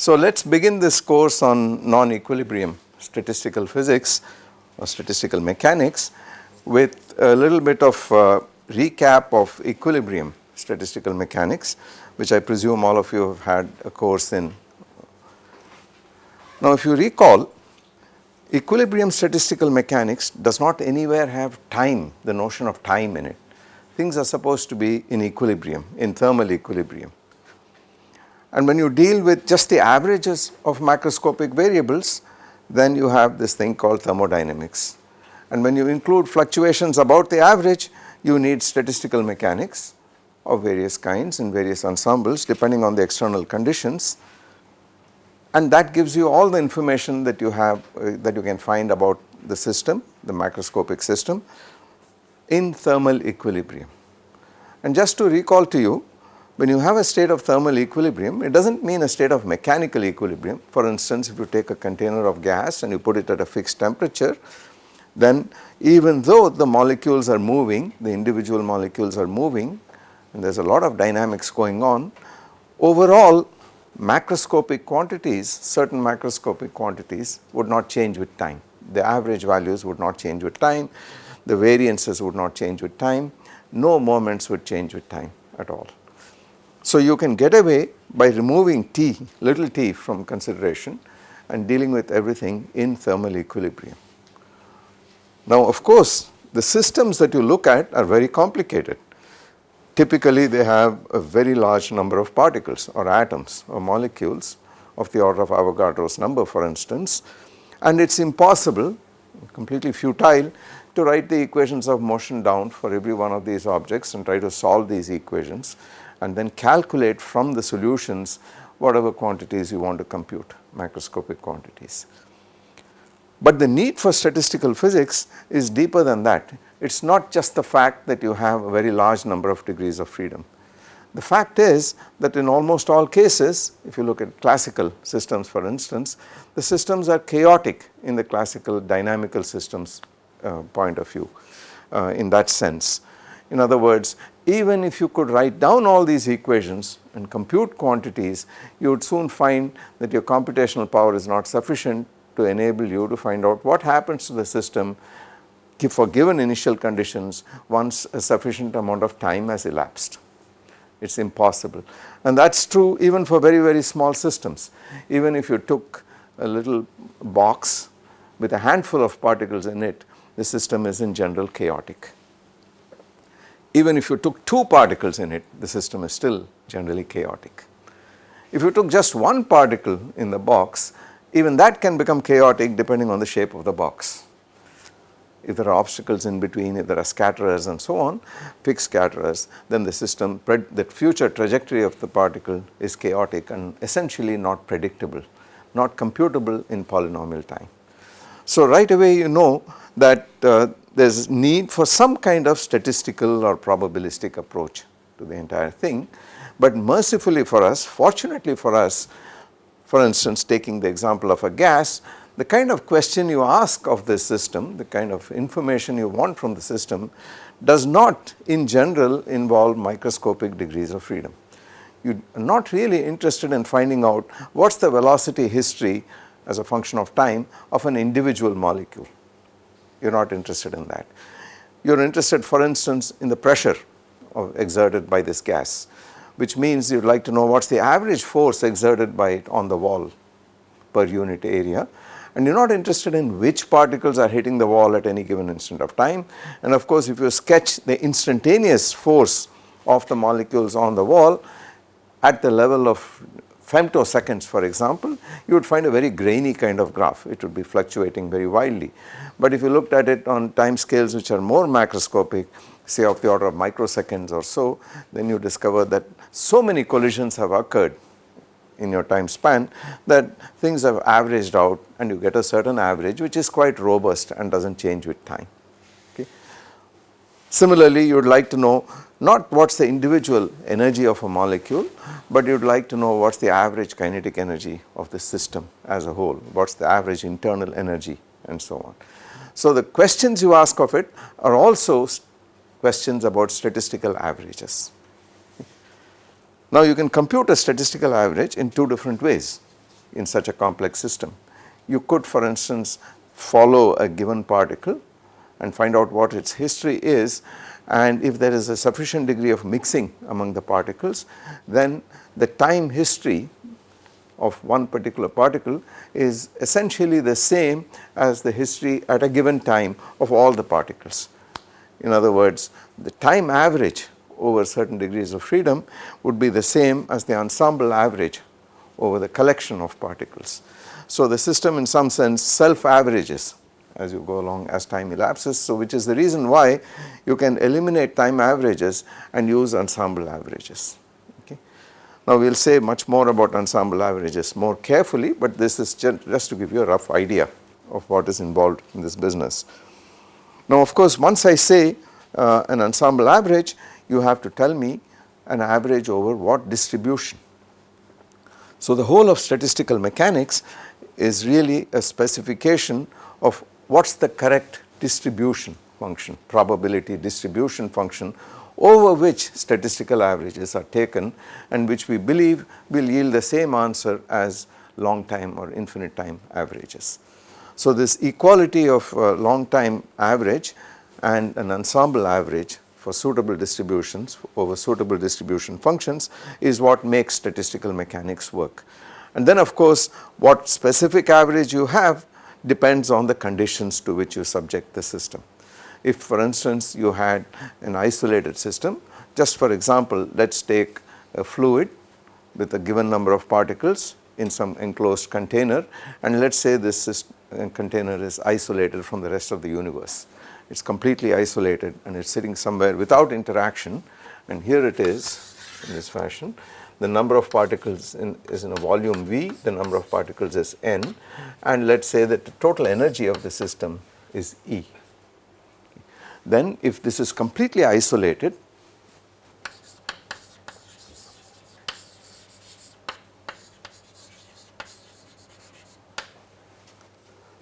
So let us begin this course on non-equilibrium statistical physics or statistical mechanics with a little bit of uh, recap of equilibrium statistical mechanics which I presume all of you have had a course in. Now if you recall equilibrium statistical mechanics does not anywhere have time the notion of time in it. Things are supposed to be in equilibrium in thermal equilibrium. And when you deal with just the averages of macroscopic variables then you have this thing called thermodynamics. And when you include fluctuations about the average you need statistical mechanics of various kinds in various ensembles depending on the external conditions and that gives you all the information that you have uh, that you can find about the system the macroscopic system in thermal equilibrium. And just to recall to you when you have a state of thermal equilibrium it does not mean a state of mechanical equilibrium. For instance if you take a container of gas and you put it at a fixed temperature then even though the molecules are moving the individual molecules are moving and there is a lot of dynamics going on overall macroscopic quantities certain macroscopic quantities would not change with time. The average values would not change with time. The variances would not change with time. No moments would change with time at all. So you can get away by removing t little t from consideration and dealing with everything in thermal equilibrium. Now of course the systems that you look at are very complicated Typically they have a very large number of particles or atoms or molecules of the order of Avogadro's number for instance and it is impossible completely futile to write the equations of motion down for every one of these objects and try to solve these equations and then calculate from the solutions whatever quantities you want to compute macroscopic quantities. But the need for statistical physics is deeper than that it is not just the fact that you have a very large number of degrees of freedom. The fact is that in almost all cases if you look at classical systems for instance the systems are chaotic in the classical dynamical systems uh, point of view uh, in that sense. In other words even if you could write down all these equations and compute quantities you would soon find that your computational power is not sufficient to enable you to find out what happens to the system for given initial conditions once a sufficient amount of time has elapsed. It is impossible and that is true even for very very small systems. Even if you took a little box with a handful of particles in it the system is in general chaotic. Even if you took two particles in it the system is still generally chaotic. If you took just one particle in the box even that can become chaotic depending on the shape of the box if there are obstacles in between, if there are scatterers and so on, fixed scatterers, then the system, the future trajectory of the particle is chaotic and essentially not predictable, not computable in polynomial time. So right away you know that uh, there is need for some kind of statistical or probabilistic approach to the entire thing, but mercifully for us, fortunately for us, for instance taking the example of a gas, the kind of question you ask of this system, the kind of information you want from the system does not in general involve microscopic degrees of freedom. You are not really interested in finding out what is the velocity history as a function of time of an individual molecule. You are not interested in that. You are interested for instance in the pressure exerted by this gas which means you would like to know what is the average force exerted by it on the wall per unit area and you are not interested in which particles are hitting the wall at any given instant of time. And of course, if you sketch the instantaneous force of the molecules on the wall at the level of femtoseconds for example, you would find a very grainy kind of graph, it would be fluctuating very wildly. But if you looked at it on time scales which are more macroscopic say of the order of microseconds or so, then you discover that so many collisions have occurred in your time span that things have averaged out and you get a certain average which is quite robust and does not change with time. Okay. Similarly, you would like to know not what is the individual energy of a molecule, but you would like to know what is the average kinetic energy of the system as a whole, what is the average internal energy and so on. So, the questions you ask of it are also questions about statistical averages. Now you can compute a statistical average in two different ways. in such a complex system. You could for instance follow a given particle and find out what its history is and if there is a sufficient degree of mixing among the particles then the time history of one particular particle is essentially the same as the history at a given time of all the particles. In other words the time average over certain degrees of freedom would be the same as the ensemble average over the collection of particles. So, the system in some sense self averages as you go along as time elapses. So, which is the reason why you can eliminate time averages and use ensemble averages. Okay. Now, we will say much more about ensemble averages more carefully, but this is just to give you a rough idea of what is involved in this business. Now, of course, once I say uh, an ensemble average, you have to tell me an average over what distribution. So, the whole of statistical mechanics is really a specification of what is the correct distribution function, probability distribution function over which statistical averages are taken and which we believe will yield the same answer as long time or infinite time averages. So, this equality of uh, long time average and an ensemble average for suitable distributions over suitable distribution functions is what makes statistical mechanics work. And then of course, what specific average you have depends on the conditions to which you subject the system. If for instance, you had an isolated system, just for example, let us take a fluid with a given number of particles in some enclosed container and let us say this uh, container is isolated from the rest of the universe. It is completely isolated and it is sitting somewhere without interaction and here it is in this fashion the number of particles in, is in a volume V, the number of particles is N and let us say that the total energy of the system is E. Then if this is completely isolated,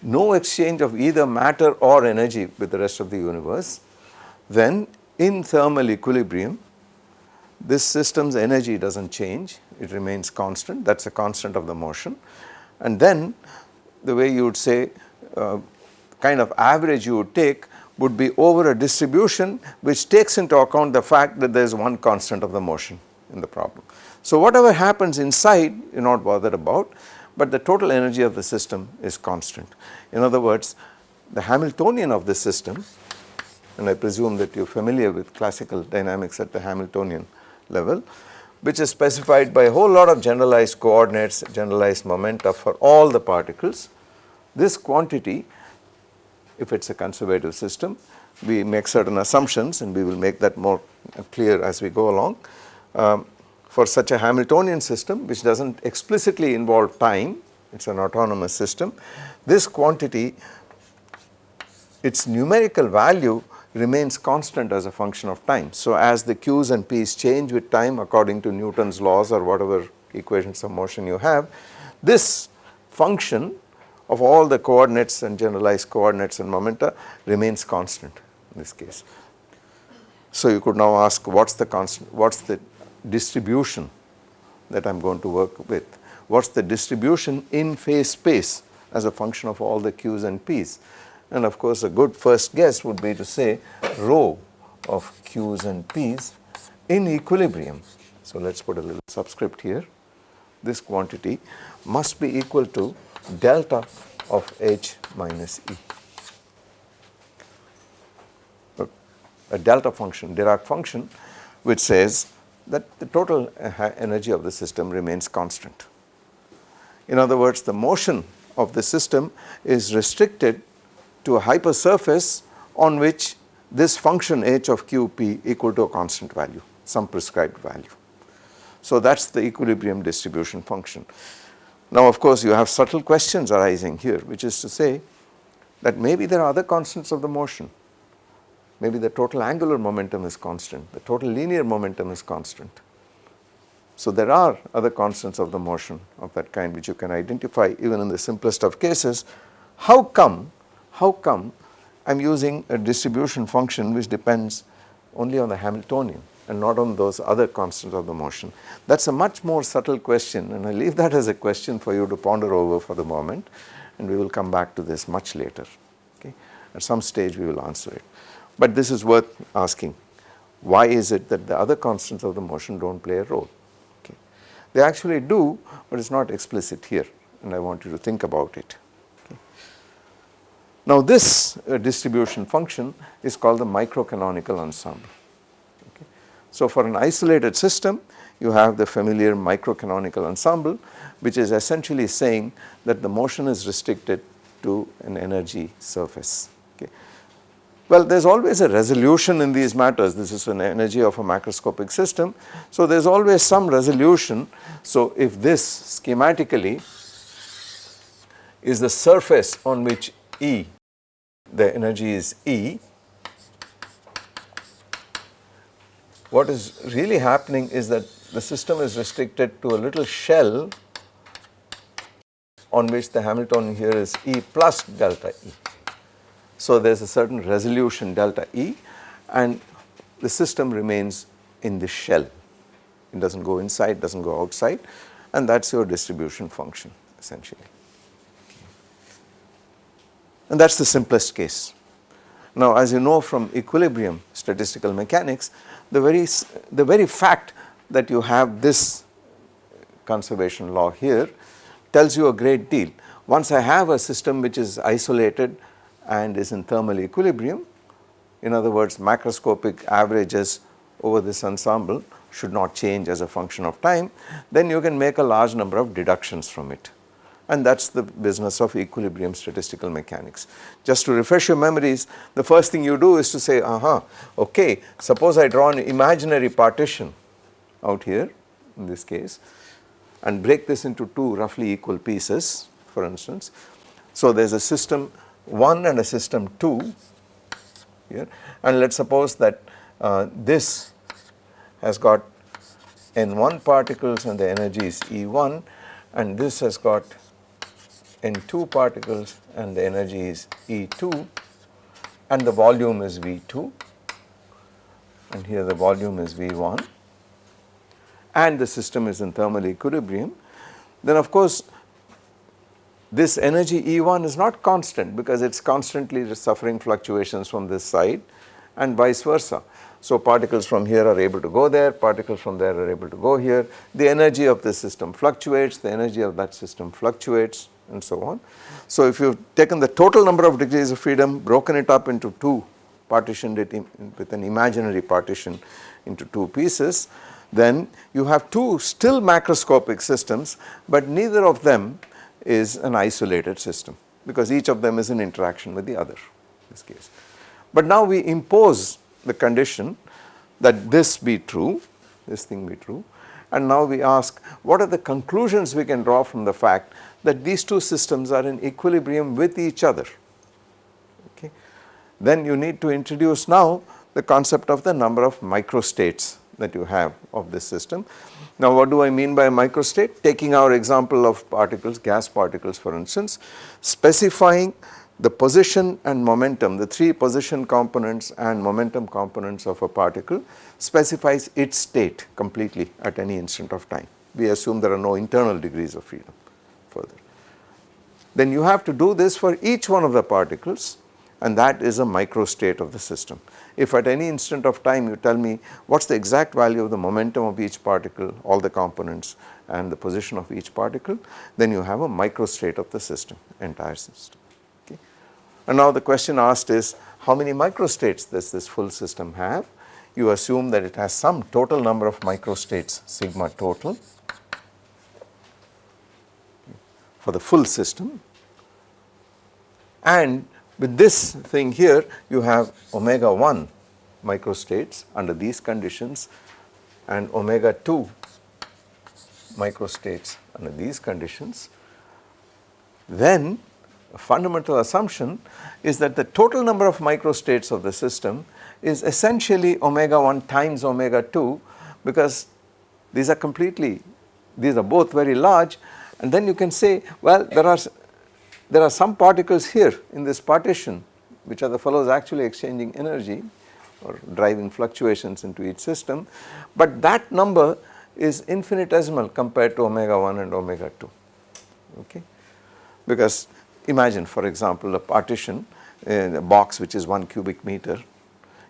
no exchange of either matter or energy with the rest of the universe, then in thermal equilibrium this system's energy does not change, it remains constant, that is a constant of the motion. And then the way you would say uh, kind of average you would take would be over a distribution which takes into account the fact that there is one constant of the motion in the problem. So, whatever happens inside you are not bothered about, but the total energy of the system is constant. In other words, the Hamiltonian of the system and I presume that you are familiar with classical dynamics at the Hamiltonian level which is specified by a whole lot of generalized coordinates, generalized momenta for all the particles. This quantity if it is a conservative system we make certain assumptions and we will make that more clear as we go along. Um, for such a Hamiltonian system which does not explicitly involve time, it is an autonomous system, this quantity its numerical value remains constant as a function of time. So, as the q's and p's change with time according to Newton's laws or whatever equations of motion you have, this function of all the coordinates and generalized coordinates and momenta remains constant in this case. So, you could now ask what is the constant, what is the distribution that I am going to work with, what is the distribution in phase space as a function of all the q's and p's and of course, a good first guess would be to say rho of q's and p's in equilibrium. So, let us put a little subscript here. This quantity must be equal to delta of h minus e. A delta function, Dirac function which says that the total eh, energy of the system remains constant. In other words, the motion of the system is restricted to a hypersurface on which this function h of q p equal to a constant value, some prescribed value. So, that is the equilibrium distribution function. Now, of course, you have subtle questions arising here which is to say that maybe there are other constants of the motion, maybe the total angular momentum is constant, the total linear momentum is constant. So, there are other constants of the motion of that kind which you can identify even in the simplest of cases. How come how come I am using a distribution function which depends only on the Hamiltonian and not on those other constants of the motion. That is a much more subtle question and I leave that as a question for you to ponder over for the moment and we will come back to this much later. Okay. At some stage we will answer it. But this is worth asking why is it that the other constants of the motion do not play a role. Okay. They actually do but it is not explicit here and I want you to think about it. Now this uh, distribution function is called the microcanonical ensemble. Okay. So for an isolated system you have the familiar microcanonical ensemble which is essentially saying that the motion is restricted to an energy surface. Okay. Well, there is always a resolution in these matters. This is an energy of a macroscopic system. So, there is always some resolution. So, if this schematically is the surface on which E, the energy is E, what is really happening is that the system is restricted to a little shell on which the Hamiltonian here is E plus delta E. So, there is a certain resolution delta E and the system remains in the shell. It does not go inside, does not go outside and that is your distribution function essentially. And that is the simplest case. Now as you know from equilibrium statistical mechanics, the very, the very fact that you have this conservation law here tells you a great deal. Once I have a system which is isolated and is in thermal equilibrium, in other words macroscopic averages over this ensemble should not change as a function of time, then you can make a large number of deductions from it and that is the business of equilibrium statistical mechanics. Just to refresh your memories, the first thing you do is to say, aha, okay, suppose I draw an imaginary partition out here in this case and break this into two roughly equal pieces for instance. So, there is a system 1 and a system 2 here and let us suppose that uh, this has got n1 particles and the energy is E1 and this has got n2 particles and the energy is E2 and the volume is V2 and here the volume is V1 and the system is in thermal equilibrium, then of course this energy E1 is not constant because it is constantly suffering fluctuations from this side and vice versa. So particles from here are able to go there, particles from there are able to go here, the energy of the system fluctuates, the energy of that system fluctuates and so on. So if you have taken the total number of degrees of freedom, broken it up into two, partitioned it with an imaginary partition into two pieces, then you have two still macroscopic systems, but neither of them is an isolated system because each of them is in interaction with the other in this case. But now we impose the condition that this be true, this thing be true and now we ask what are the conclusions we can draw from the fact that these two systems are in equilibrium with each other. Okay. Then you need to introduce now the concept of the number of microstates that you have of this system. Now what do I mean by microstate? Taking our example of particles, gas particles for instance, specifying the position and momentum, the three position components and momentum components of a particle specifies its state completely at any instant of time. We assume there are no internal degrees of freedom further. Then you have to do this for each one of the particles and that is a microstate of the system. If at any instant of time you tell me what is the exact value of the momentum of each particle, all the components and the position of each particle, then you have a microstate of the system, entire system. Okay. And now the question asked is how many microstates does this full system have? You assume that it has some total number of microstates sigma total for the full system and with this thing here you have omega 1 microstates under these conditions and omega 2 microstates under these conditions. Then a fundamental assumption is that the total number of microstates of the system is essentially omega 1 times omega 2 because these are completely, these are both very large and then you can say well there are there are some particles here in this partition which are the fellows actually exchanging energy or driving fluctuations into each system, but that number is infinitesimal compared to omega 1 and omega 2 okay? Because imagine for example a partition in a box which is 1 cubic meter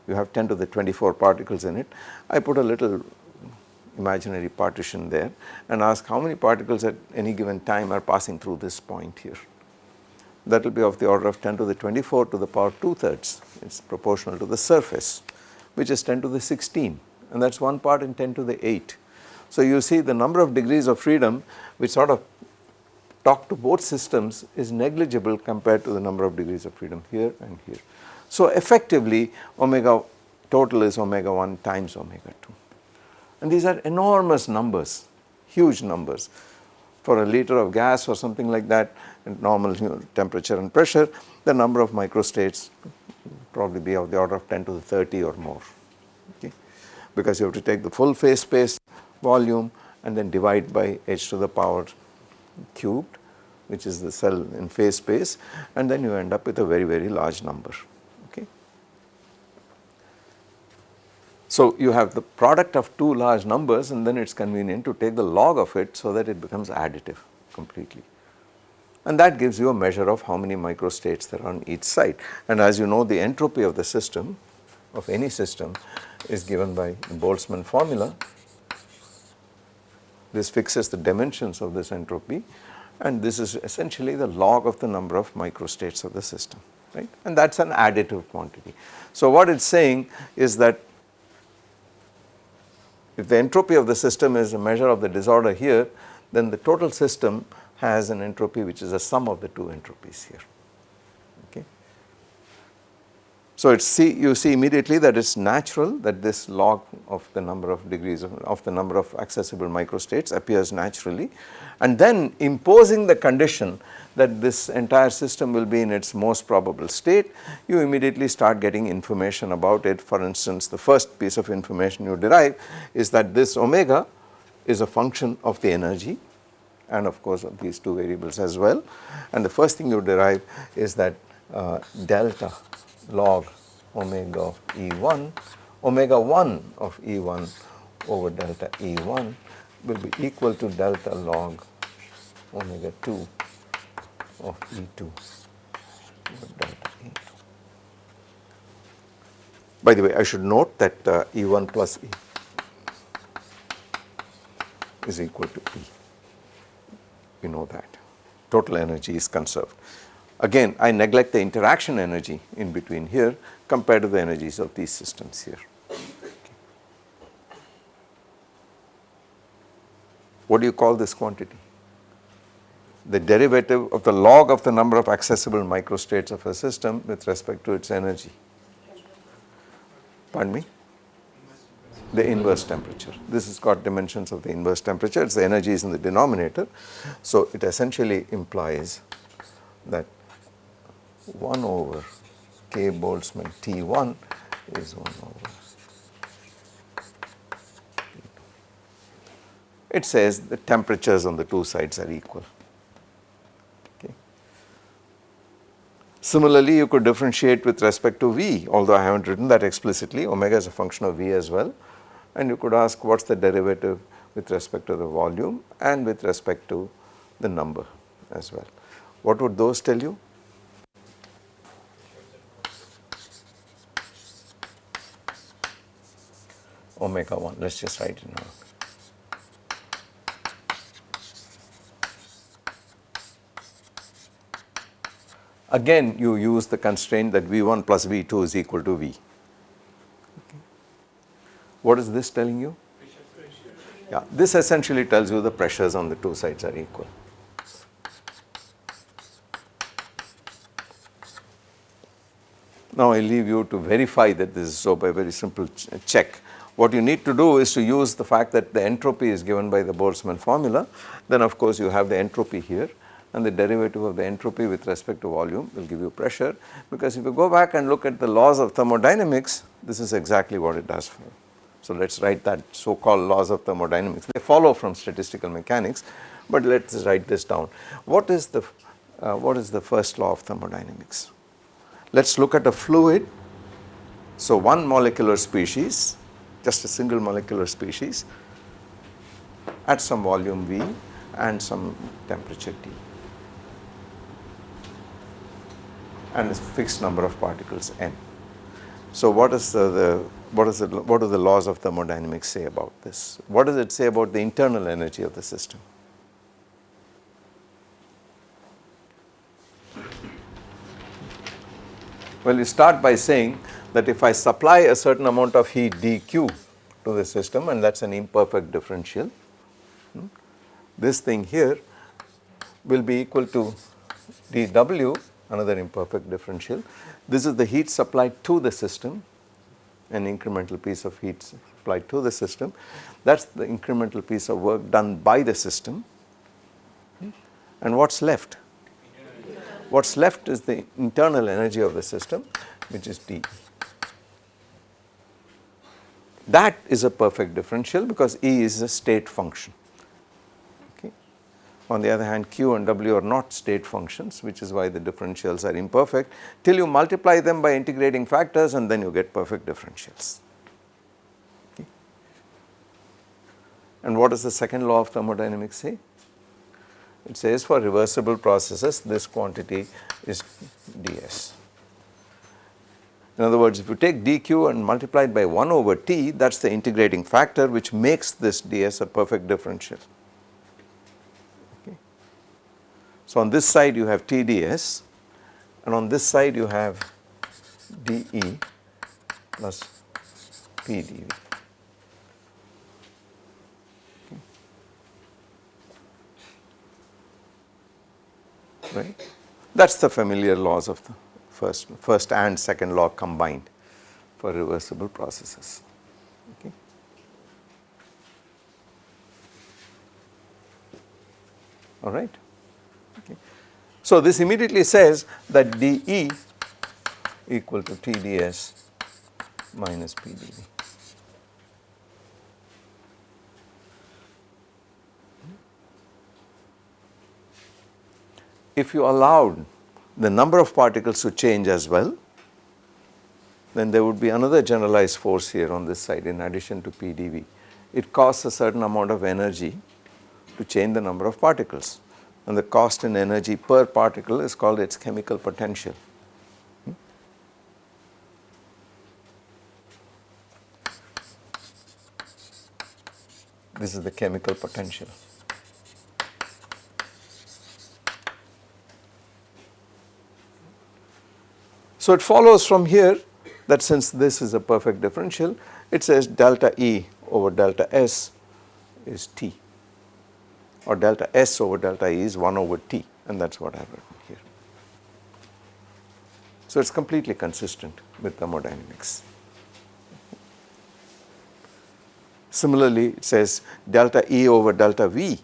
you have 10 to the 24 particles in it. I put a little imaginary partition there and ask how many particles at any given time are passing through this point here that will be of the order of 10 to the 24 to the power 2 thirds it is proportional to the surface which is 10 to the 16 and that is 1 part in 10 to the 8. So you see the number of degrees of freedom which sort of talk to both systems is negligible compared to the number of degrees of freedom here and here. So effectively omega total is omega 1 times omega 2 and these are enormous numbers, huge numbers. For a liter of gas or something like that at normal temperature and pressure the number of microstates probably be of the order of 10 to the 30 or more okay? Because you have to take the full phase space volume and then divide by h to the power cubed which is the cell in phase space and then you end up with a very very large number okay. So you have the product of two large numbers and then it is convenient to take the log of it so that it becomes additive completely. And that gives you a measure of how many microstates there are on each side and as you know the entropy of the system of any system is given by the Boltzmann formula. This fixes the dimensions of this entropy. And this is essentially the log of the number of microstates of the system right? And that is an additive quantity. So what it is saying is that if the entropy of the system is a measure of the disorder here then the total system has an entropy which is a sum of the two entropies here. Okay. So see you see immediately that it's natural that this log of the number of degrees of, of, the number of accessible microstates appears naturally and then imposing the condition that this entire system will be in its most probable state you immediately start getting information about it. For instance the first piece of information you derive is that this omega is a function of the energy and of course of these two variables as well. And the first thing you derive is that uh, delta log omega of E1, omega 1 of E1 over delta E1 will be equal to delta log omega 2 of E2 over E2. By the way, I should note that uh, E1 plus E is equal to E. We know that. Total energy is conserved. Again, I neglect the interaction energy in between here compared to the energies of these systems here. What do you call this quantity? The derivative of the log of the number of accessible microstates of a system with respect to its energy. Pardon me? The inverse temperature. This has got dimensions of the inverse temperature, its the energy is in the denominator. So it essentially implies that 1 over k Boltzmann T1 is 1 over It says the temperatures on the two sides are equal. Similarly, you could differentiate with respect to V, although I have not written that explicitly, omega is a function of V as well and you could ask what is the derivative with respect to the volume and with respect to the number as well. What would those tell you? omega 1 let us just write it now. Again you use the constraint that V1 plus V2 is equal to V. Okay. What is this telling you? Yeah, this essentially tells you the pressures on the two sides are equal. Now I leave you to verify that this is so by a very simple ch check. What you need to do is to use the fact that the entropy is given by the Boltzmann formula, then of course you have the entropy here and the derivative of the entropy with respect to volume will give you pressure because if you go back and look at the laws of thermodynamics, this is exactly what it does for you. So let us write that so called laws of thermodynamics, they follow from statistical mechanics, but let us write this down. What is the, uh, what is the first law of thermodynamics? Let us look at a fluid So, one molecular species just a single molecular species at some volume V and some temperature T and a fixed number of particles n. So, what is the, the what is the, what do the laws of thermodynamics say about this? What does it say about the internal energy of the system? Well, you start by saying that if I supply a certain amount of heat dq to the system and that is an imperfect differential, hmm, this thing here will be equal to dw another imperfect differential. This is the heat supplied to the system an incremental piece of heat supplied to the system that is the incremental piece of work done by the system and what is left what is left is the internal energy of the system which is D. That is a perfect differential because E is a state function. On the other hand Q and W are not state functions which is why the differentials are imperfect till you multiply them by integrating factors and then you get perfect differentials. Okay. And what does the second law of thermodynamics say? It says for reversible processes this quantity is ds. In other words, if you take dq and multiply it by 1 over t that is the integrating factor which makes this ds a perfect differential. Okay. So, on this side you have tds and on this side you have dE plus pdV. right. That is the familiar laws of the first, first and second law combined for reversible processes. Okay. All right. Okay. So, this immediately says that dE equal to TdS minus PdV. if you allowed the number of particles to change as well, then there would be another generalized force here on this side in addition to PDV. It costs a certain amount of energy to change the number of particles and the cost in energy per particle is called its chemical potential. This is the chemical potential. So, it follows from here that since this is a perfect differential, it says delta E over delta S is T or delta S over delta E is 1 over T and that is what written here. So, it is completely consistent with thermodynamics. Similarly, it says delta E over delta V,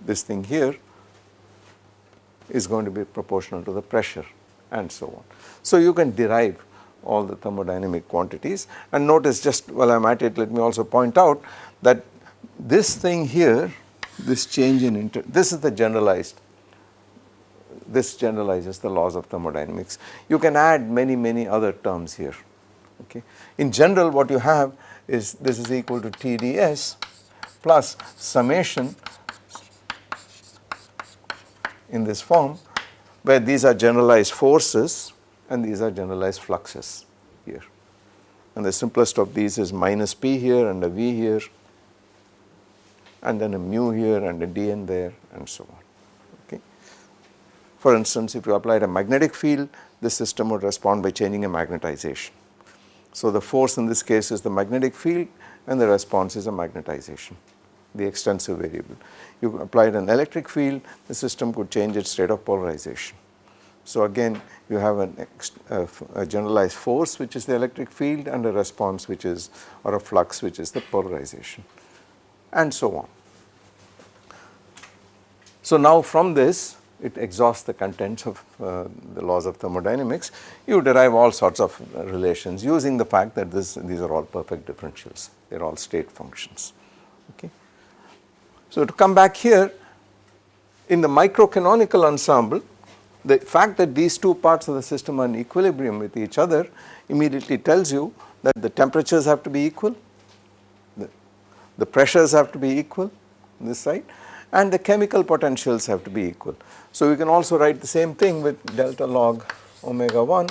this thing here is going to be proportional to the pressure and so on. So, you can derive all the thermodynamic quantities and notice just while I am at it let me also point out that this thing here this change in inter this is the generalized this generalizes the laws of thermodynamics. You can add many many other terms here okay. In general what you have is this is equal to TdS plus summation in this form where these are generalized forces and these are generalized fluxes here. And the simplest of these is minus p here and a v here and then a mu here and a dn there and so on. Okay. For instance, if you applied a magnetic field, the system would respond by changing a magnetization. So, the force in this case is the magnetic field and the response is a magnetization, the extensive variable you applied an electric field, the system could change its state of polarization. So again you have an a, a generalized force which is the electric field and a response which is or a flux which is the polarization and so on. So now from this it exhausts the contents of uh, the laws of thermodynamics. You derive all sorts of relations using the fact that this, these are all perfect differentials, they are all state functions. Okay. So, to come back here in the microcanonical ensemble the fact that these two parts of the system are in equilibrium with each other immediately tells you that the temperatures have to be equal, the pressures have to be equal this side and the chemical potentials have to be equal. So we can also write the same thing with delta log omega 1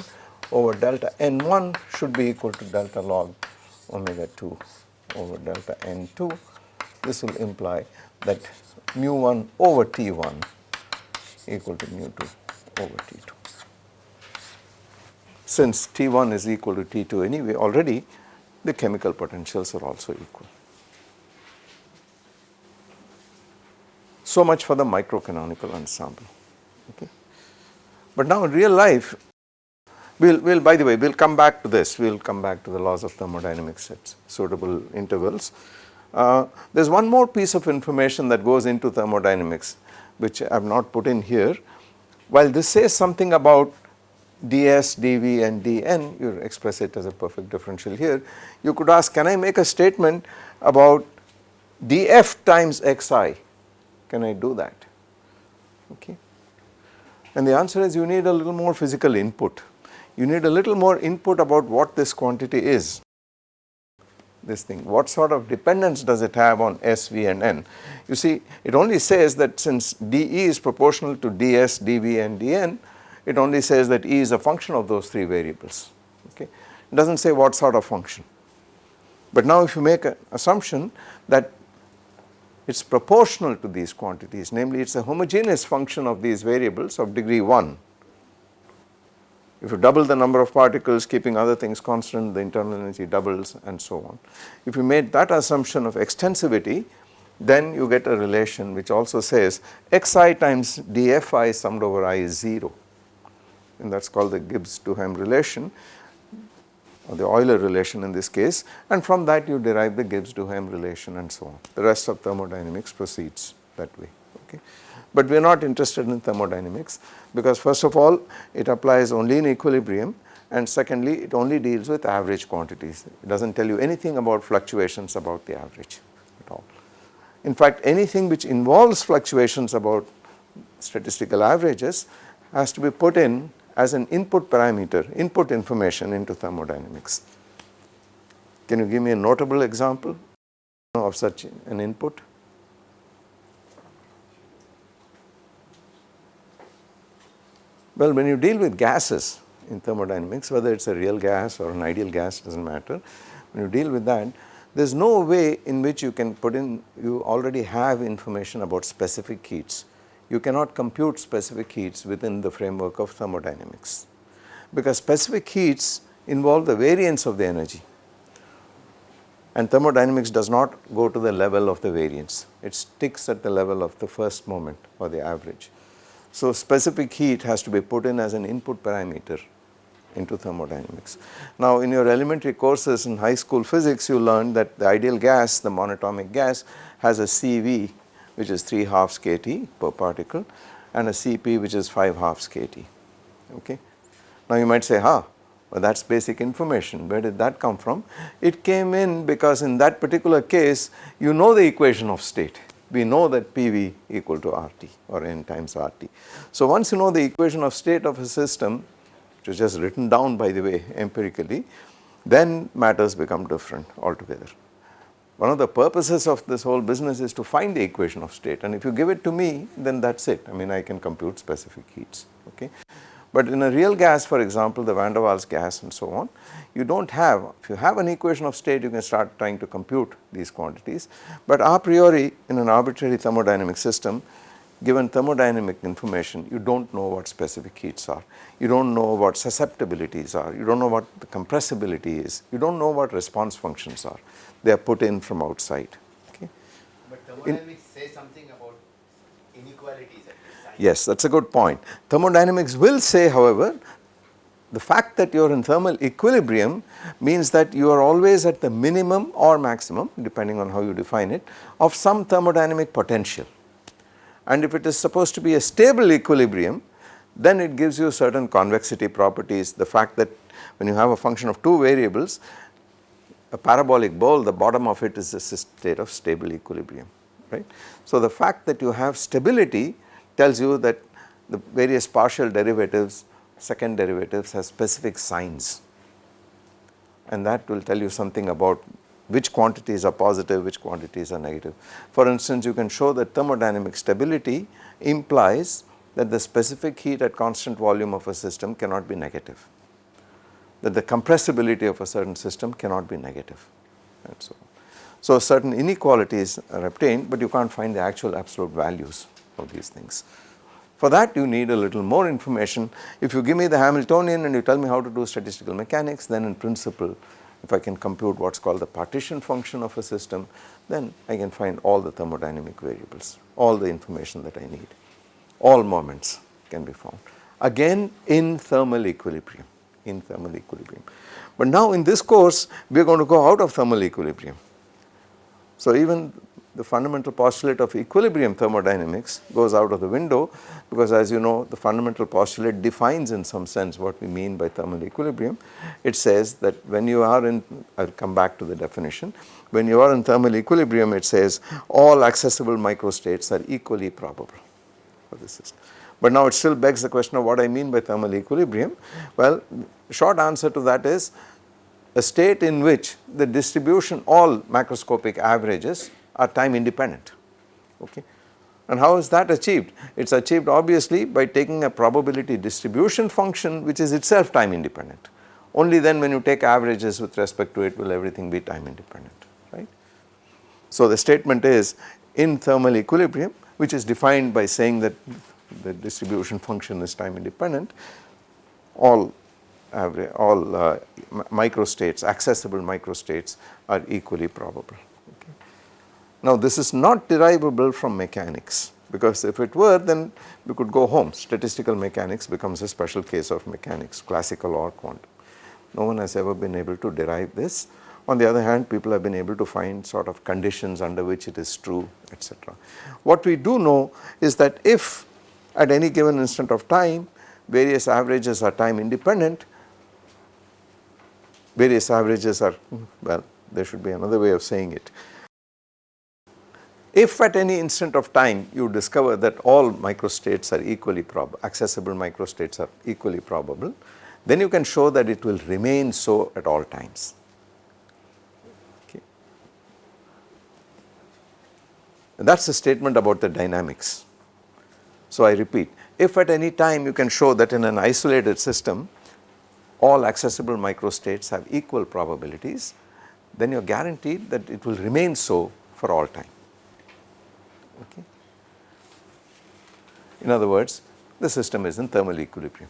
over delta n1 should be equal to delta log omega 2 over delta n2. This will imply that mu 1 over T1 equal to mu 2 over T2. Since T1 is equal to T2 anyway already the chemical potentials are also equal. So much for the microcanonical ensemble. Okay. But now in real life We'll, we'll by the way, we'll come back to this, we'll come back to the laws of thermodynamics at suitable intervals. Uh, there's one more piece of information that goes into thermodynamics which I have not put in here. While this says something about ds, dv and dn, you express it as a perfect differential here, you could ask can I make a statement about df times xi, can I do that? Okay. And the answer is you need a little more physical input you need a little more input about what this quantity is this thing what sort of dependence does it have on S, V and N. You see it only says that since dE is proportional to ds, dV and dN it only says that E is a function of those three variables okay it does not say what sort of function. But now if you make an assumption that it is proportional to these quantities. Namely it is a homogeneous function of these variables of degree 1 if you double the number of particles keeping other things constant the internal energy doubles and so on. If you made that assumption of extensivity then you get a relation which also says xi times dfi summed over i is 0 and that is called the Gibbs-Duhem relation or the Euler relation in this case and from that you derive the Gibbs-Duhem relation and so on. The rest of thermodynamics proceeds that way okay. But we are not interested in thermodynamics because first of all it applies only in equilibrium and secondly it only deals with average quantities. It does not tell you anything about fluctuations about the average at all. In fact anything which involves fluctuations about statistical averages has to be put in as an input parameter, input information into thermodynamics. Can you give me a notable example of such an input? Well, when you deal with gases in thermodynamics, whether it is a real gas or an ideal gas does not matter, when you deal with that, there is no way in which you can put in, you already have information about specific heats. You cannot compute specific heats within the framework of thermodynamics because specific heats involve the variance of the energy and thermodynamics does not go to the level of the variance, it sticks at the level of the first moment or the average. So, specific heat has to be put in as an input parameter into thermodynamics. Now, in your elementary courses in high school physics you learned that the ideal gas, the monatomic gas has a CV which is 3 halves kT per particle and a Cp which is 5 halves kT. Okay. Now, you might say, huh, well that is basic information, where did that come from? It came in because in that particular case you know the equation of state we know that PV equal to RT or N times RT. So once you know the equation of state of a system which is just written down by the way empirically then matters become different altogether. One of the purposes of this whole business is to find the equation of state. And if you give it to me then that is it. I mean I can compute specific heats okay. But in a real gas for example the van der Waals gas and so on you do not have if you have an equation of state you can start trying to compute these quantities. But a priori in an arbitrary thermodynamic system given thermodynamic information you do not know what specific heats are. You do not know what susceptibilities are. You do not know what the compressibility is. You do not know what response functions are they are put in from outside okay. But thermodynamics something about inequalities Yes, that is a good point. Thermodynamics will say however the fact that you are in thermal equilibrium means that you are always at the minimum or maximum depending on how you define it of some thermodynamic potential. And if it is supposed to be a stable equilibrium then it gives you certain convexity properties the fact that when you have a function of two variables a parabolic bowl the bottom of it is a state of stable equilibrium right. So the fact that you have stability tells you that the various partial derivatives, second derivatives have specific signs and that will tell you something about which quantities are positive, which quantities are negative. For instance, you can show that thermodynamic stability implies that the specific heat at constant volume of a system cannot be negative, that the compressibility of a certain system cannot be negative and so. So, certain inequalities are obtained, but you can't find the actual absolute values of these things. For that you need a little more information. If you give me the Hamiltonian and you tell me how to do statistical mechanics, then in principle if I can compute what is called the partition function of a system, then I can find all the thermodynamic variables, all the information that I need, all moments can be found. Again in thermal equilibrium, in thermal equilibrium. But now in this course we are going to go out of thermal equilibrium. So even the fundamental postulate of equilibrium thermodynamics goes out of the window because as you know the fundamental postulate defines in some sense what we mean by thermal equilibrium. It says that when you are in, I will come back to the definition, when you are in thermal equilibrium it says all accessible microstates are equally probable for the system. But now it still begs the question of what I mean by thermal equilibrium. Well, short answer to that is a state in which the distribution all macroscopic averages are time independent okay. And how is that achieved? It is achieved obviously by taking a probability distribution function which is itself time independent. Only then when you take averages with respect to it will everything be time independent right. So the statement is in thermal equilibrium which is defined by saying that the distribution function is time independent all all uh, microstates accessible microstates are equally probable. Now this is not derivable from mechanics because if it were then we could go home statistical mechanics becomes a special case of mechanics classical or quantum. No one has ever been able to derive this. On the other hand people have been able to find sort of conditions under which it is true etc. What we do know is that if at any given instant of time various averages are time independent, various averages are well there should be another way of saying it if at any instant of time you discover that all microstates are equally probable, accessible microstates are equally probable, then you can show that it will remain so at all times. Okay. That is a statement about the dynamics. So I repeat, if at any time you can show that in an isolated system all accessible microstates have equal probabilities, then you are guaranteed that it will remain so for all time. Okay. In other words, the system is in thermal equilibrium.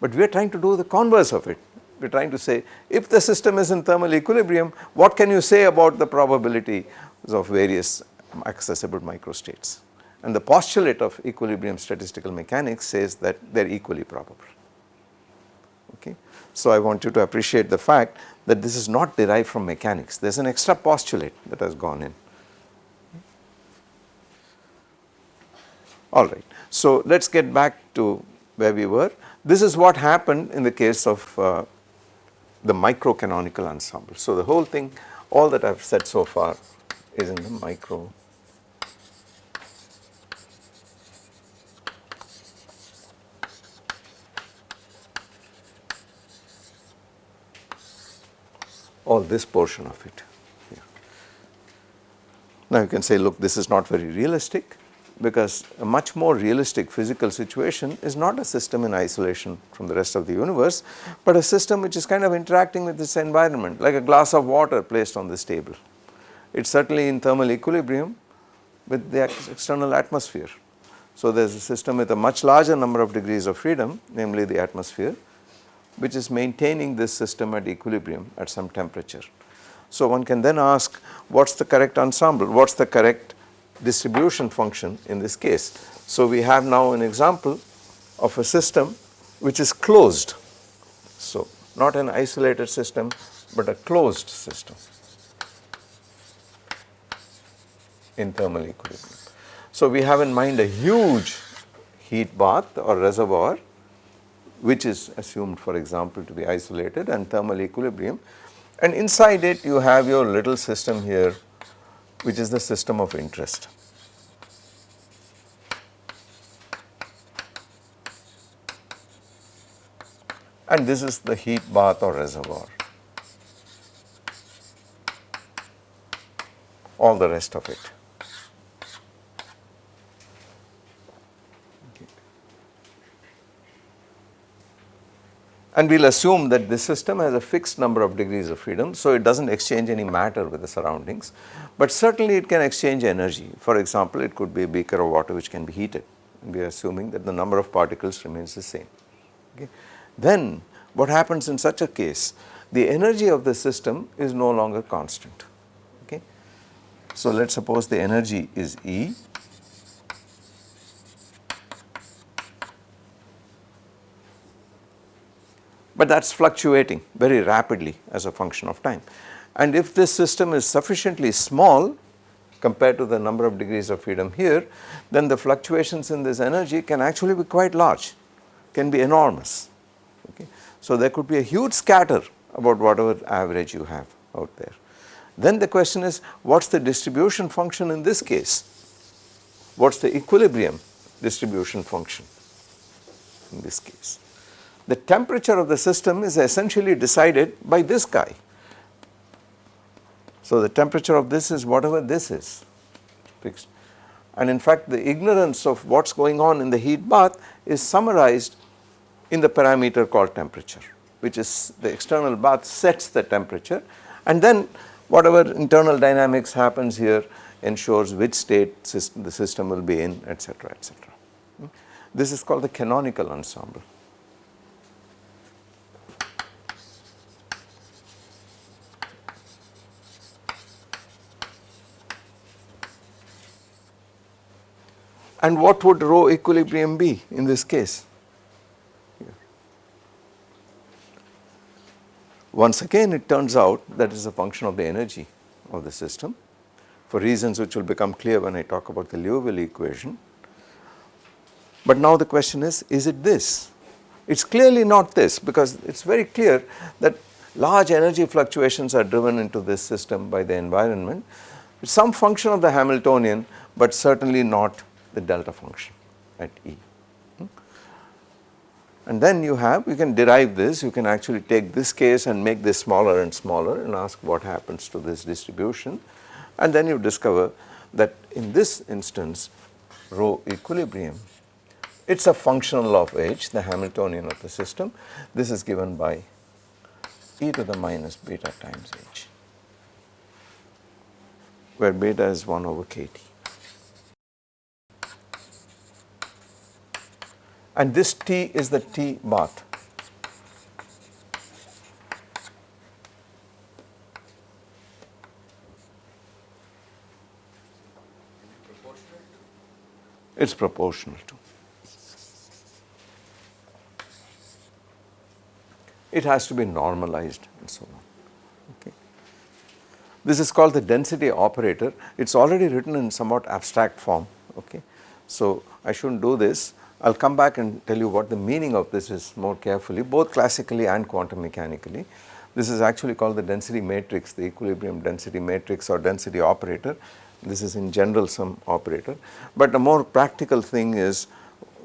But we are trying to do the converse of it. We are trying to say if the system is in thermal equilibrium, what can you say about the probability of various accessible microstates? And the postulate of equilibrium statistical mechanics says that they are equally probable. Okay. So I want you to appreciate the fact that this is not derived from mechanics, there is an extra postulate that has gone in. Alright. So let us get back to where we were. This is what happened in the case of uh, the microcanonical ensemble. So the whole thing, all that I have said so far is in the micro all this portion of it. Now you can say look this is not very realistic because a much more realistic physical situation is not a system in isolation from the rest of the universe, but a system which is kind of interacting with this environment like a glass of water placed on this table. It is certainly in thermal equilibrium with the external atmosphere. So there is a system with a much larger number of degrees of freedom namely the atmosphere which is maintaining this system at equilibrium at some temperature. So one can then ask what is the correct ensemble, what is the correct distribution function in this case. So we have now an example of a system which is closed. So not an isolated system but a closed system in thermal equilibrium. So we have in mind a huge heat bath or reservoir which is assumed for example to be isolated and thermal equilibrium and inside it you have your little system here which is the system of interest. And this is the heat bath or reservoir. All the rest of it. And we will assume that this system has a fixed number of degrees of freedom, so it does not exchange any matter with the surroundings, but certainly it can exchange energy. For example, it could be a beaker of water which can be heated, we are assuming that the number of particles remains the same. Okay. Then what happens in such a case? The energy of the system is no longer constant. Okay. So, let us suppose the energy is E but that is fluctuating very rapidly as a function of time. And if this system is sufficiently small compared to the number of degrees of freedom here, then the fluctuations in this energy can actually be quite large, can be enormous. Okay. So, there could be a huge scatter about whatever average you have out there. Then the question is what is the distribution function in this case? What is the equilibrium distribution function in this case? The temperature of the system is essentially decided by this guy. So, the temperature of this is whatever this is fixed and in fact the ignorance of what is going on in the heat bath is summarized in the parameter called temperature which is the external bath sets the temperature and then whatever internal dynamics happens here ensures which state system the system will be in etc etc. Hmm? This is called the canonical ensemble. And what would rho equilibrium be in this case? Once again it turns out that is a function of the energy of the system for reasons which will become clear when I talk about the Liouville equation. But now the question is, is it this? It is clearly not this because it is very clear that large energy fluctuations are driven into this system by the environment. It is some function of the Hamiltonian but certainly not the delta function at E. And then you have, you can derive this, you can actually take this case and make this smaller and smaller and ask what happens to this distribution and then you discover that in this instance rho equilibrium it is a functional of h the Hamiltonian of the system this is given by e to the minus beta times h where beta is 1 over kT. And this T is the T bath. It is proportional to. It has to be normalized and so on. Okay. This is called the density operator. It is already written in somewhat abstract form. Okay. So, I should not do this I will come back and tell you what the meaning of this is more carefully both classically and quantum mechanically. This is actually called the density matrix, the equilibrium density matrix or density operator. This is in general some operator, but a more practical thing is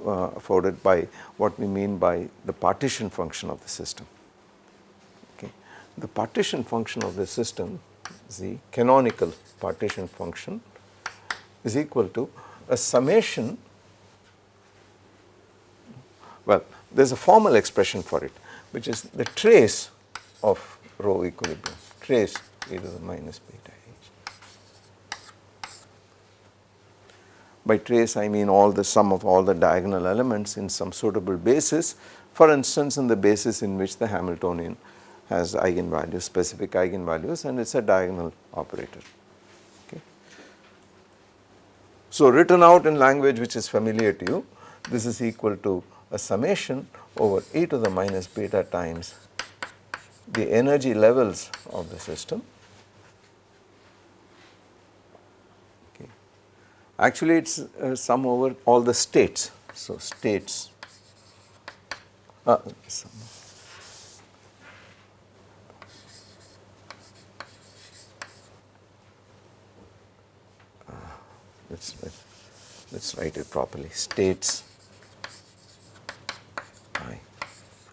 uh, afforded by what we mean by the partition function of the system. Okay. The partition function of the system, the canonical partition function is equal to a summation well, there is a formal expression for it which is the trace of rho equilibrium, trace e to the minus beta h. By trace I mean all the sum of all the diagonal elements in some suitable basis for instance in the basis in which the Hamiltonian has eigenvalues, specific eigenvalues and it is a diagonal operator. Okay. So written out in language which is familiar to you, this is equal to a summation over e to the minus beta times the energy levels of the system. Okay. Actually, it is uh, sum over all the states. So, states uh. Uh, let's let's write it properly states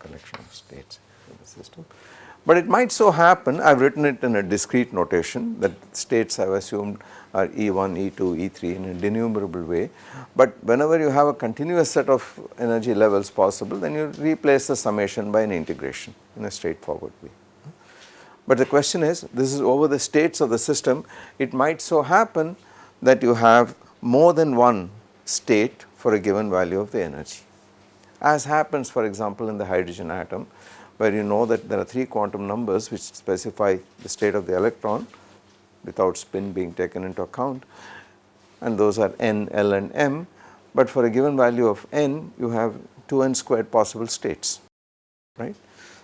collection of states in the system. But it might so happen, I have written it in a discrete notation that states I have assumed are E1, E2, E3 in a denumerable way. But whenever you have a continuous set of energy levels possible, then you replace the summation by an integration in a straightforward way. But the question is, this is over the states of the system, it might so happen that you have more than one state for a given value of the energy. As happens for example in the hydrogen atom, where you know that there are 3 quantum numbers which specify the state of the electron without spin being taken into account. And those are n, l and m, but for a given value of n you have 2n squared possible states, right.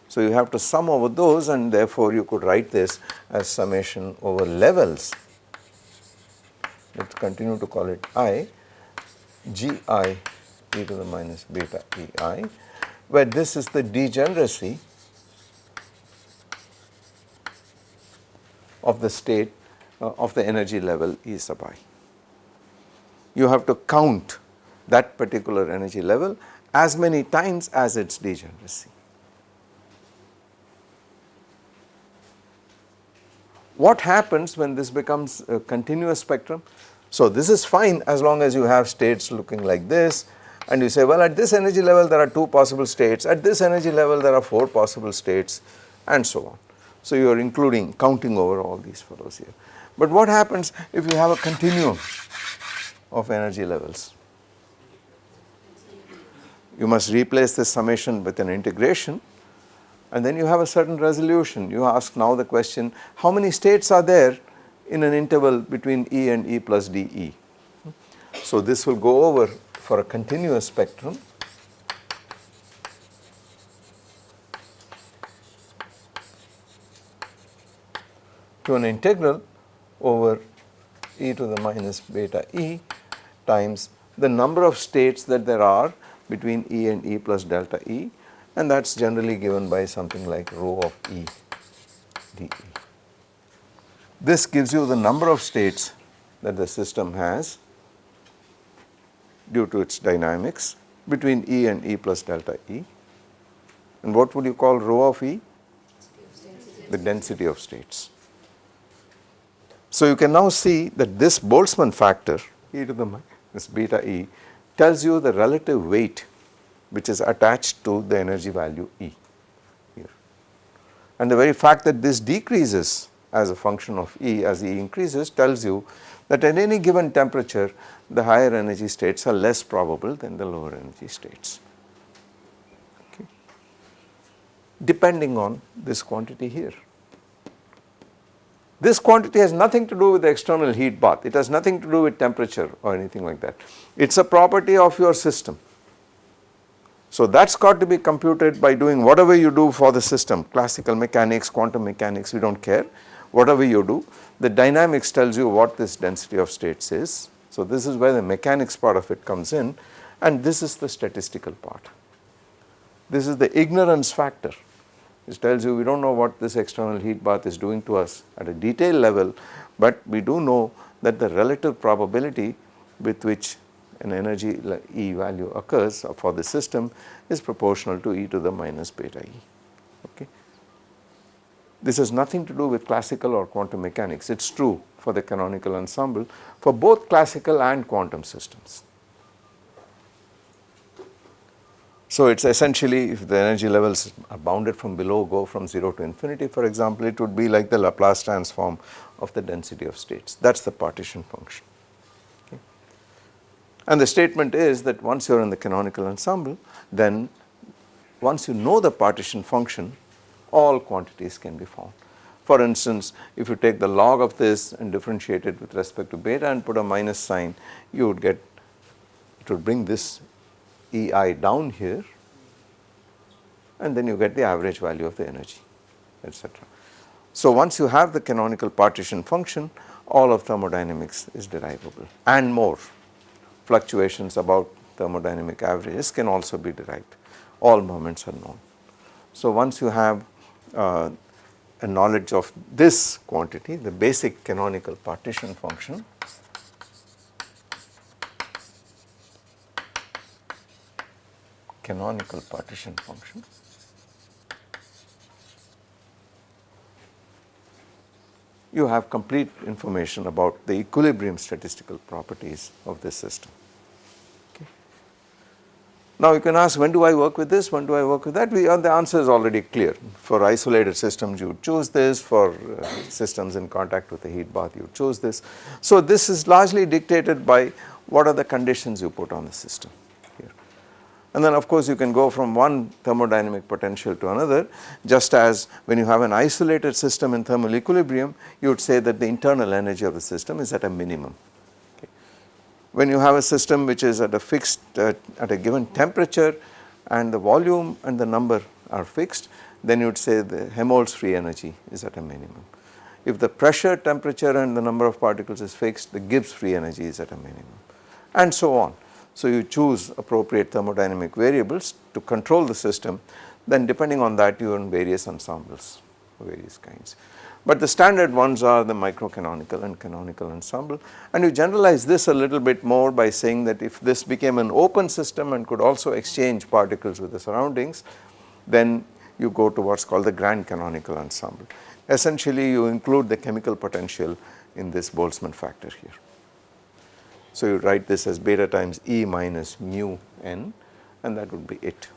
So, you have to sum over those and therefore, you could write this as summation over levels, let us continue to call it i, g i e to the minus beta e i, where this is the degeneracy of the state uh, of the energy level E sub i. You have to count that particular energy level as many times as its degeneracy. What happens when this becomes a continuous spectrum? So, this is fine as long as you have states looking like this and you say well at this energy level there are 2 possible states, at this energy level there are 4 possible states and so on. So, you are including counting over all these fellows here. But what happens if you have a continuum of energy levels? You must replace this summation with an integration and then you have a certain resolution. You ask now the question how many states are there in an interval between E and E plus dE. So, this will go over for a continuous spectrum to an integral over e to the minus beta e times the number of states that there are between e and e plus delta e and that is generally given by something like rho of e dE. This gives you the number of states that the system has due to its dynamics between E and E plus delta E. And what would you call rho of E? The density of states. So, you can now see that this Boltzmann factor e to the minus beta e tells you the relative weight which is attached to the energy value E here. And the very fact that this decreases as a function of E as E increases tells you that at any given temperature the higher energy states are less probable than the lower energy states okay. depending on this quantity here. This quantity has nothing to do with the external heat bath, it has nothing to do with temperature or anything like that. It is a property of your system. So that has got to be computed by doing whatever you do for the system, classical mechanics, quantum mechanics, we do not care, whatever you do, the dynamics tells you what this density of states is. So this is where the mechanics part of it comes in and this is the statistical part. This is the ignorance factor it tells you we do not know what this external heat bath is doing to us at a detail level, but we do know that the relative probability with which an energy E value occurs for the system is proportional to e to the minus beta E. Okay. This has nothing to do with classical or quantum mechanics, it is true for the canonical ensemble for both classical and quantum systems. So, it is essentially if the energy levels are bounded from below go from 0 to infinity for example, it would be like the Laplace transform of the density of states that is the partition function. Okay. And the statement is that once you are in the canonical ensemble then once you know the partition function all quantities can be found. For instance, if you take the log of this and differentiate it with respect to beta and put a minus sign you would get it would bring this EI down here and then you get the average value of the energy etc. So once you have the canonical partition function all of thermodynamics is derivable and more fluctuations about thermodynamic averages can also be derived all moments are known. So once you have uh, a knowledge of this quantity, the basic canonical partition function. canonical partition function. You have complete information about the equilibrium statistical properties of this system. Now you can ask when do I work with this, when do I work with that, we, uh, the answer is already clear. For isolated systems you choose this, for uh, systems in contact with the heat bath you choose this. So this is largely dictated by what are the conditions you put on the system. Here. And then of course you can go from one thermodynamic potential to another just as when you have an isolated system in thermal equilibrium you would say that the internal energy of the system is at a minimum. When you have a system which is at a fixed uh, at a given temperature and the volume and the number are fixed then you would say the Helmholtz free energy is at a minimum. If the pressure, temperature and the number of particles is fixed the Gibbs free energy is at a minimum and so on. So, you choose appropriate thermodynamic variables to control the system then depending on that you earn various ensembles of various kinds. But the standard ones are the microcanonical and canonical ensemble and you generalize this a little bit more by saying that if this became an open system and could also exchange particles with the surroundings then you go to what is called the grand canonical ensemble. Essentially you include the chemical potential in this Boltzmann factor here. So, you write this as beta times E minus mu n and that would be it.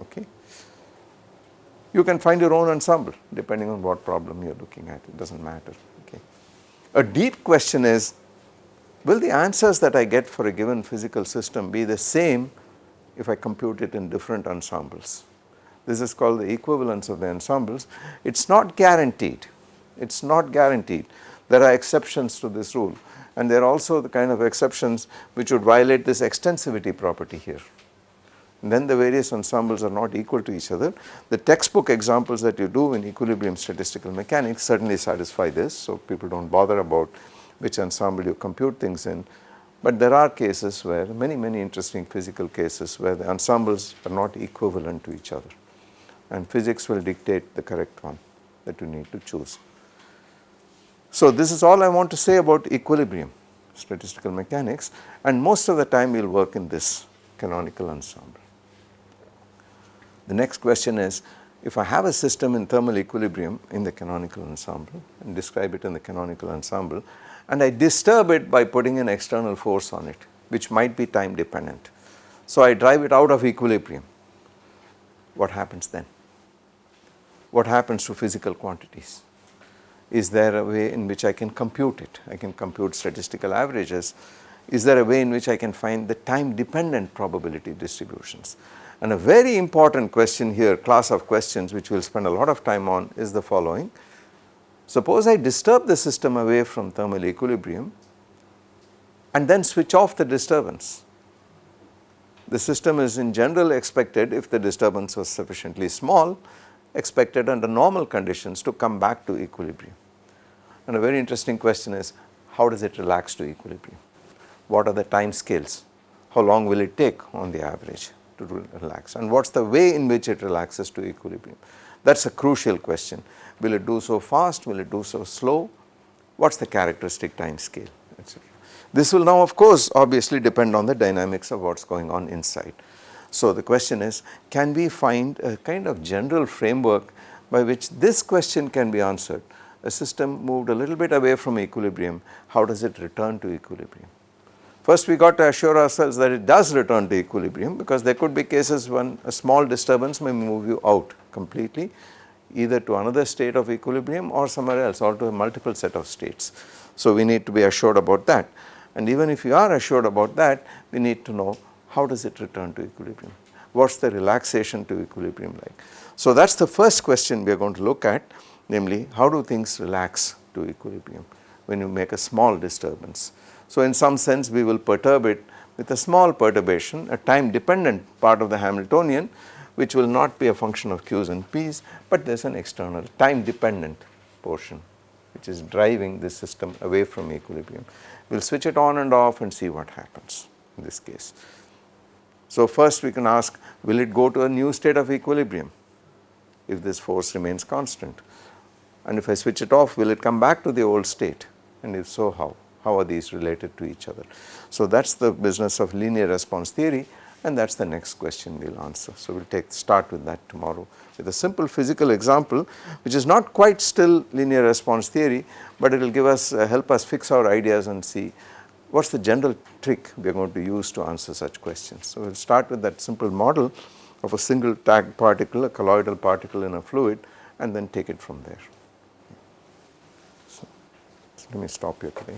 Okay. You can find your own ensemble depending on what problem you are looking at it does not matter. Okay. A deep question is will the answers that I get for a given physical system be the same if I compute it in different ensembles. This is called the equivalence of the ensembles. It is not guaranteed, it is not guaranteed. There are exceptions to this rule and there are also the kind of exceptions which would violate this extensivity property here. Then the various ensembles are not equal to each other. The textbook examples that you do in equilibrium statistical mechanics certainly satisfy this. So, people do not bother about which ensemble you compute things in. But there are cases where many many interesting physical cases where the ensembles are not equivalent to each other and physics will dictate the correct one that you need to choose. So, this is all I want to say about equilibrium statistical mechanics and most of the time we will work in this canonical ensemble. The next question is if I have a system in thermal equilibrium in the canonical ensemble and describe it in the canonical ensemble and I disturb it by putting an external force on it which might be time dependent. So, I drive it out of equilibrium what happens then? What happens to physical quantities? Is there a way in which I can compute it? I can compute statistical averages. Is there a way in which I can find the time dependent probability distributions? And a very important question here, class of questions which we will spend a lot of time on is the following. Suppose I disturb the system away from thermal equilibrium and then switch off the disturbance. The system is in general expected if the disturbance was sufficiently small expected under normal conditions to come back to equilibrium. And a very interesting question is how does it relax to equilibrium? What are the time scales? How long will it take on the average to relax and what is the way in which it relaxes to equilibrium? That is a crucial question. Will it do so fast? Will it do so slow? What is the characteristic time scale etc. This will now of course obviously depend on the dynamics of what is going on inside. So the question is can we find a kind of general framework by which this question can be answered a system moved a little bit away from equilibrium, how does it return to equilibrium? First we got to assure ourselves that it does return to equilibrium because there could be cases when a small disturbance may move you out completely either to another state of equilibrium or somewhere else or to a multiple set of states. So we need to be assured about that and even if you are assured about that we need to know how does it return to equilibrium, what is the relaxation to equilibrium like. So that is the first question we are going to look at namely how do things relax to equilibrium when you make a small disturbance. So, in some sense we will perturb it with a small perturbation a time dependent part of the Hamiltonian which will not be a function of q's and p's, but there is an external time dependent portion which is driving this system away from equilibrium. We will switch it on and off and see what happens in this case. So, first we can ask will it go to a new state of equilibrium if this force remains constant and if I switch it off will it come back to the old state and if so how, how are these related to each other. So that is the business of linear response theory and that is the next question we will answer. So, we will take start with that tomorrow with a simple physical example which is not quite still linear response theory, but it will give us uh, help us fix our ideas and see what is the general trick we are going to use to answer such questions. So, we will start with that simple model of a single tagged particle, a colloidal particle in a fluid and then take it from there. So, so let me stop here today.